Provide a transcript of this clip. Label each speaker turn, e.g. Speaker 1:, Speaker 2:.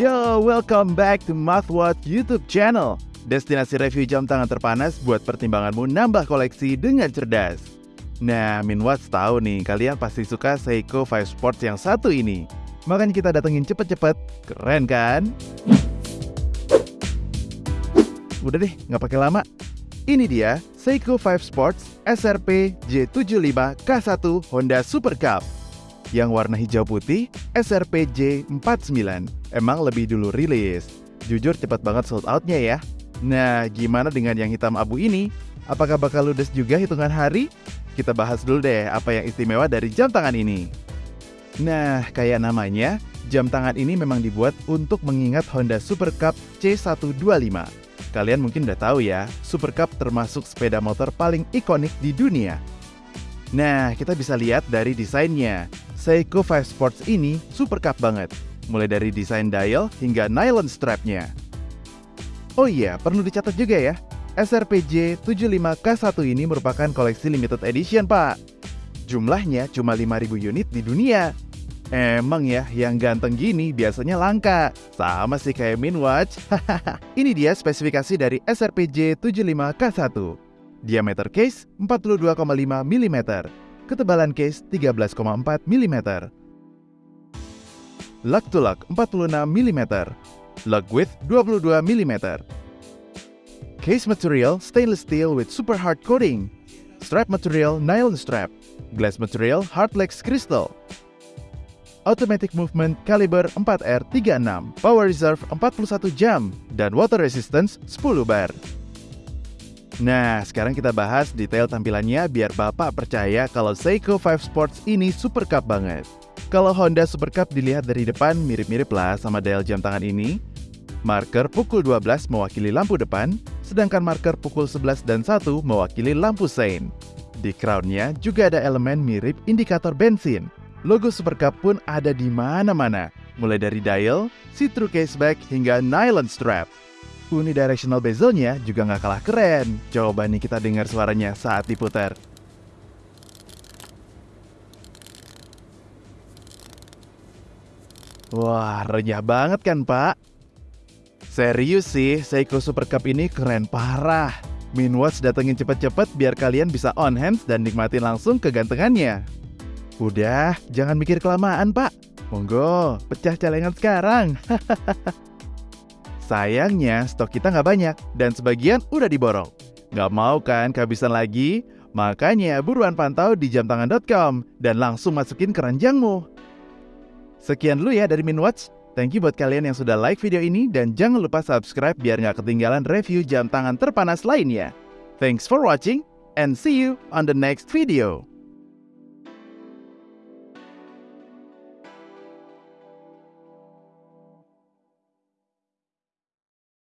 Speaker 1: Yo, welcome back to MathWatch YouTube channel. Destinasi review jam tangan terpanas buat pertimbanganmu nambah koleksi dengan cerdas. Nah, Minwatch tahu nih, kalian pasti suka Seiko 5 Sports yang satu ini. Makanya kita datengin cepet-cepet, keren kan? Udah deh, nggak pakai lama. Ini dia Seiko 5 Sports SRP J75 K1 Honda Super Cup. Yang warna hijau putih SRP J49. Emang lebih dulu rilis. Jujur cepat banget sold outnya ya. Nah, gimana dengan yang hitam abu ini? Apakah bakal ludes juga hitungan hari? Kita bahas dulu deh apa yang istimewa dari jam tangan ini. Nah, kayak namanya, jam tangan ini memang dibuat untuk mengingat Honda Super Cup C125. Kalian mungkin udah tahu ya, Super Cup termasuk sepeda motor paling ikonik di dunia. Nah, kita bisa lihat dari desainnya. Seiko 5 Sports ini Super Cup banget, mulai dari desain dial hingga nylon strapnya. Oh iya, perlu dicatat juga ya, SRPJ 75K1 ini merupakan koleksi limited edition, Pak. Jumlahnya cuma 5.000 unit di dunia. Emang ya, yang ganteng gini biasanya langka. Sama sih kayak Minwatch. Ini dia spesifikasi dari SRPJ 75K1. Diameter case 42,5 mm. Ketebalan case 13,4 mm. Lug to lug 46 mm. Lug width 22 mm. Case material stainless steel with super hard coating. Strap material nylon strap. Glass material hardlex crystal. Automatic Movement Caliber 4R36, Power Reserve 41 jam, dan Water Resistance 10 bar. Nah, sekarang kita bahas detail tampilannya biar Bapak percaya kalau Seiko 5 Sports ini super cup banget. Kalau Honda Super Cup dilihat dari depan mirip-mirip lah sama dial jam tangan ini. Marker pukul 12 mewakili lampu depan, sedangkan marker pukul 11 dan 1 mewakili lampu sein. Di crownnya juga ada elemen mirip indikator bensin, Logo Super Cup pun ada di mana-mana, mulai dari dial, see-through caseback, hingga nylon strap. Unidirectional bezelnya juga nggak kalah keren. Coba nih kita dengar suaranya saat diputar. Wah, renyah banget kan, Pak? Serius sih, Seiko Super Cup ini keren parah. Minwatch datengin cepet-cepet biar kalian bisa on hands dan nikmatin langsung kegantengannya. Udah, jangan mikir kelamaan pak. Monggo, pecah celengan sekarang. Sayangnya stok kita nggak banyak dan sebagian udah diborong. Nggak mau kan kehabisan lagi? Makanya buruan pantau di jamtangan.com dan langsung masukin keranjangmu. Sekian dulu ya dari Minwatch. Thank you buat kalian yang sudah like video ini dan jangan lupa subscribe biar nggak ketinggalan review jam tangan terpanas lainnya. Thanks for watching and see you on the next video.